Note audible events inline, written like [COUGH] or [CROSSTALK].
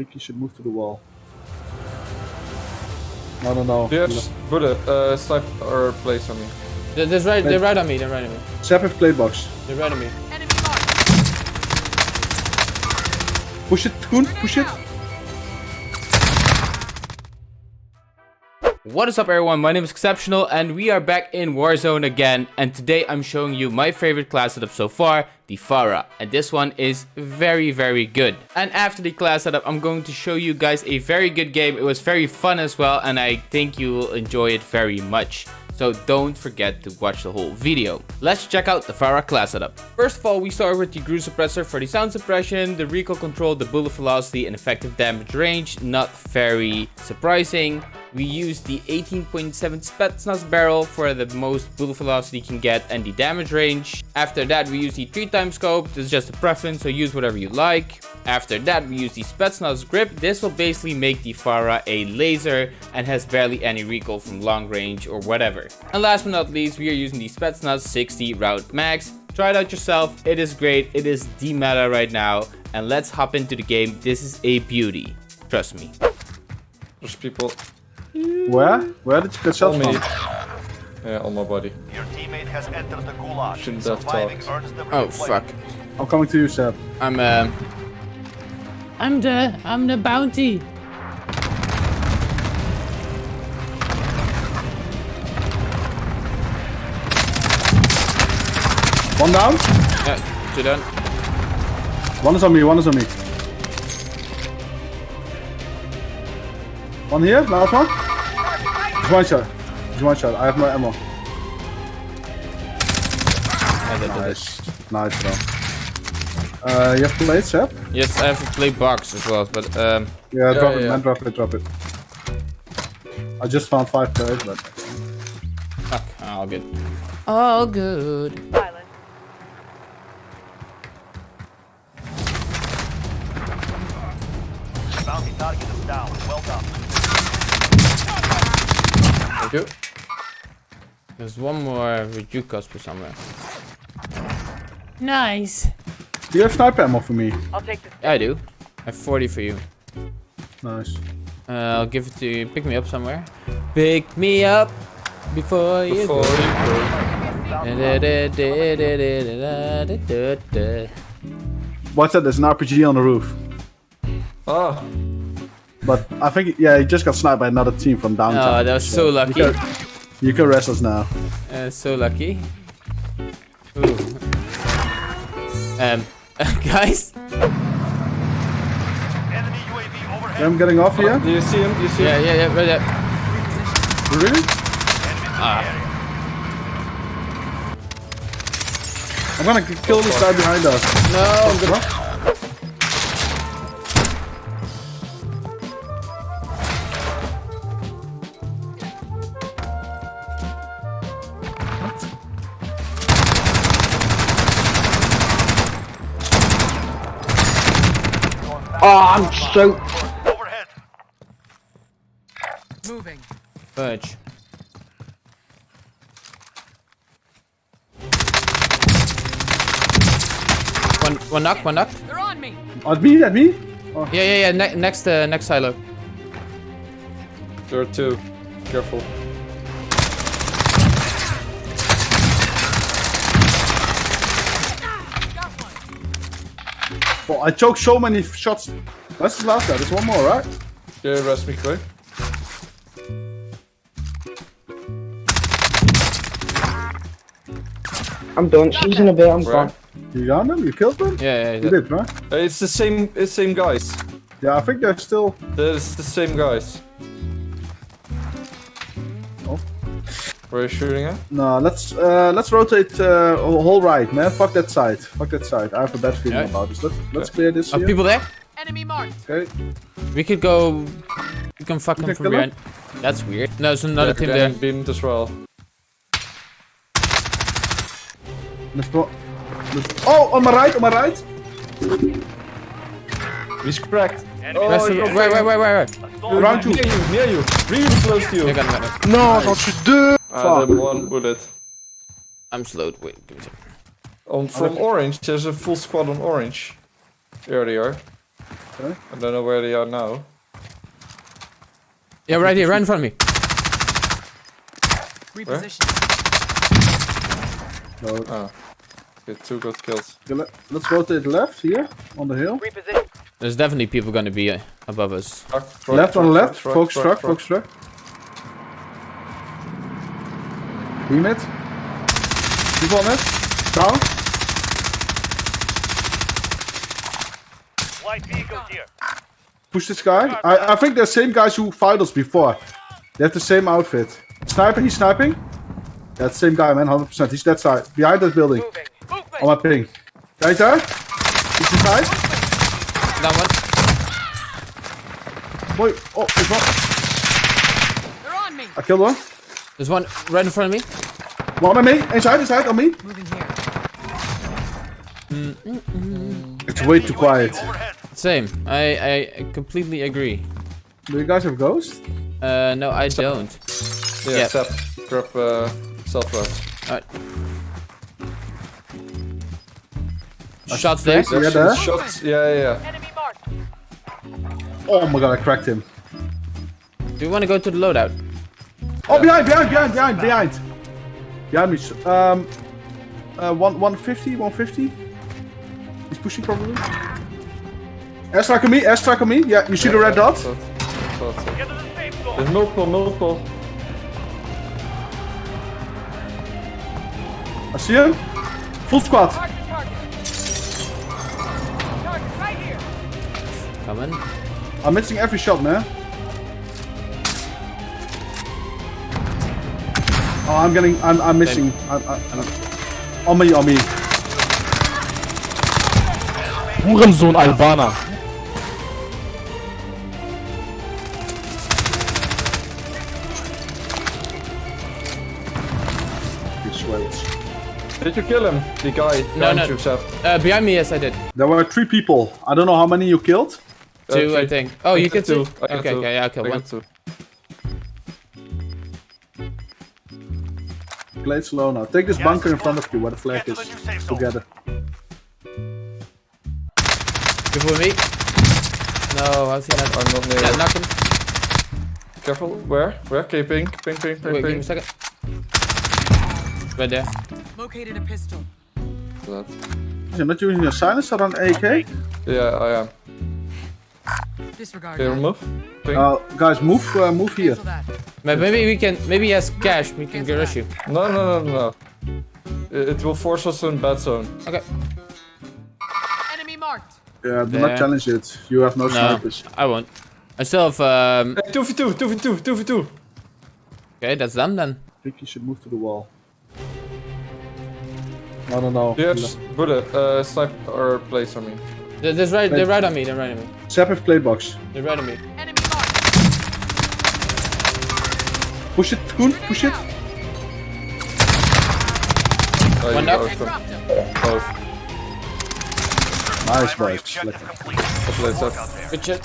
think you should move to the wall. No, no, no. Yes, bullet, uh, snipe or place on me. They're, they're right. They're right on me. They're right on me. Sap have plate box. They're right on me. Enemy marked. Push it, Koen, push it. What is up everyone, my name is Exceptional and we are back in Warzone again and today I'm showing you my favorite class setup so far, the FFAR. And this one is very very good. And after the class setup I'm going to show you guys a very good game, it was very fun as well and I think you will enjoy it very much. So don't forget to watch the whole video. Let's check out the FFAR class setup. First of all, we start with the GRU Suppressor for the sound suppression, the recoil control, the bullet velocity, and effective damage range. Not very surprising. We use the 18.7 Spetsnaz barrel for the most bullet velocity you can get and the damage range. After that we use the 3 time scope, this is just a preference so use whatever you like. After that we use the Spetsnaz grip, this will basically make the FFAR a laser and has barely any recoil from long range or whatever. And last but not least we are using the Spetsnaz 60 round max. Try it out yourself, it is great, it is the meta right now and let's hop into the game, this is a beauty, trust me. There's people Where? Where did you get shot on from? me. Yeah, on my body. Your teammate has entered the gulag. Shouldn't have Surviving talked. Oh fuck. I'm coming to you, Sap. I'm um I'm the I'm the bounty. One down. Yeah, two done. One is on me, one is on me. One here, last one. Just one shot. Just one shot. I have no ammo. I did Nice. Nice, bro. Uh, you have plates, Sap? Yes, I have to play box as well, but um Yeah, drop yeah, it, yeah. man. Drop it, drop it. I just found five plates, but... fuck, all good. All good. Bounty target is down. Well done. Thank you. There's one more with you Casper somewhere. Nice. Do you have sniper ammo for me? I'll take this. Yeah, I do. I have 40 for you. Nice. Uh, I'll give it to you. Pick me up somewhere. Pick me up before you Before go. you go. What's that? There's an RPG on the roof. Ah, But I think, yeah, he just got sniped by another team from downtown. Oh, that was so You lucky. can, you can rest us now. Uh, so lucky. Ooh. Um, [LAUGHS] guys. Enemy UAV overhead. I'm getting off here. do you see him? Do you see Yeah, him? yeah, yeah, right there. Really? Area. I'm gonna k- kill this guy behind us. No, I'm gonna. Overhead. Moving. Fudge. One, one knock, one knock. They're on me. At me, at me? Yeah, yeah, yeah. Ne next, uh, next silo. There are two. Careful. One. Oh, I choked so many f- shots. That's the last guy. There's one more, right? Yeah, rest me quick. I'm done. She's in a bit. I'm Where? gone. You got them? You killed them? Yeah, yeah, You did, right? Uh, It's the same. It's same guys. Yeah, I think they're still. It's the same guys. Where are you shooting at? No, let's uh, let's rotate uh, whole right, man. Fuck that side. Fuck that side. I have a bad feeling Yeah. about this. Let's let's clear this Are here. people there? Enemy marked. Okay. We could go. We can fuck them from kill 'em? behind. That's weird. No, there's another Yeah, team they're there. getting beamed as well. Let's go. Let's- Oh, on my right, on my right. He's cracked. Enemy Rest wait, wait, wait, wait, wait. Stolen Around you. Near you, near you. Really close to you. I got him, got him. No, don't you do. Ah, the one bullet. I'm slowed. Wait, give me a second. On from orange, there's a full squad on orange. There they are. I don't know where they are now. Yeah, right here, right in front of me. Reposition. No. Oh. Okay, two good kills. Okay, let, let's rotate left here on the hill. Reposition. There's definitely people gonna be uh, above us. Truck, truck, left on truck, left. truck, Focus truck, truck. truck. Focus truck. It. People on it. Down. Light vehicles here. Push this guy. I, I think they're the same guys who fight us before. They have the same outfit. Sniper, he's sniping. That same guy, man, 100%. He's that side. Behind that building. On my ping. Right there. He's inside. That one. Boy, oh, there's one. They're on me. I killed one. There's one right in front of me. One on me. Inside, inside, on me. Moving here. It's way too quiet. Same. I, I completely agree. Do you guys have ghosts? Uh, no, I don't. Yeah, Yeah. Sap, grab uh, southwest. Alright. Shots there. Yeah, there. shots. Yeah, yeah, yeah. Enemy marked. Oh my god, I cracked him. Do you want to go to the loadout? Oh, behind, behind, behind, behind, behind. Behind me. Um, uh, one, 150, 150. He's pushing probably. Airstrike on me, airstrike on me. Yeah, you see the red dot? Thought- thought so. The. There's multiple, multiple. I see him. Full squad. Mark the target. Target right here. Coming. I'm missing every shot, man. Oh, I'm getting, I'm, I'm missing. I'm, I'm, I'm, on me, on me. Hurensohn Albaner. Did you kill him? The guy No, behind no. you, Sap. Uh, behind me, yes, I did. There were three people. I don't know how many you killed. Uh, Two, I think. Oh, you got can two. two. Okay, two. okay, yeah, okay, I one. two. Play it slow now. Take this Yes, bunker in front of you where the flag is. the new safe zone. Together. Careful with me. No, how's he not? I'm not near. Yeah, knock him. Careful. Where? Where? Okay, pink, pink, pink, pink, Wait, give me a second. Right there. Located a pistol. That. You're not using your silencer on AK? Yeah, I am. Disregard Okay, that. Uh, guys, move, uh, move here. Cancel Maybe we can. Maybe he has cash. We can Cancel rush that. you. no, no, no, no. It, it will force us in bad zone. Okay. Enemy marked. Yeah, do There. not challenge it. You have no, No, snipers. I won't. I still have. Um. Hey, 2v2, 2v2, 2v2. Okay, that's done then. I think you should move to the wall. No, no, no. Yes, bullet. Uh, snipe or place on me. They're, they're right. They're right on me. They're right on me. Sap have play box. They're right on me. Enemy marked. Push it, Koen, push it. Oh, One you knock. both And them. dropped him. Both. Nice, boys. objective Lekker. complete. Up. out there. Good shit.